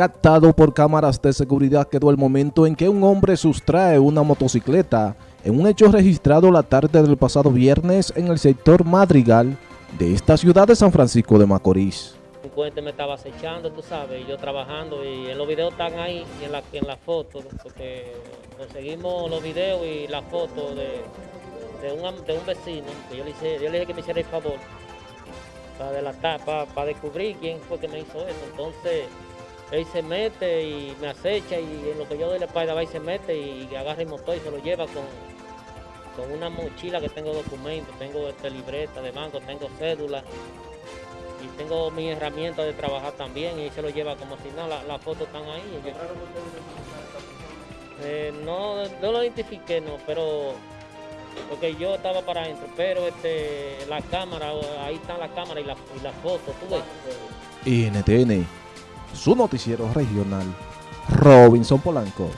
Captado por cámaras de seguridad quedó el momento en que un hombre sustrae una motocicleta en un hecho registrado la tarde del pasado viernes en el sector Madrigal de esta ciudad de San Francisco de Macorís. Un puente me estaba acechando, tú sabes, y yo trabajando, y en los videos están ahí, en la, en la foto, porque conseguimos los videos y la foto de, de un vecino, que yo le, hice, yo le dije que me hiciera el favor, para delatar, para, para descubrir quién fue que me hizo eso. Entonces, él se mete y me acecha y en lo que yo doy la espalda va y se mete y agarra el motor y se lo lleva con, con una mochila que tengo documentos, tengo este, libreta de banco, tengo cédula y tengo mis herramientas de trabajar también y se lo lleva como si no, las la fotos están ahí. Eh, no, no lo identifiqué, no, pero porque yo estaba para adentro, pero este, la cámara, ahí está la cámara y la, y la foto, tú ves. NTN su noticiero regional, Robinson Polanco.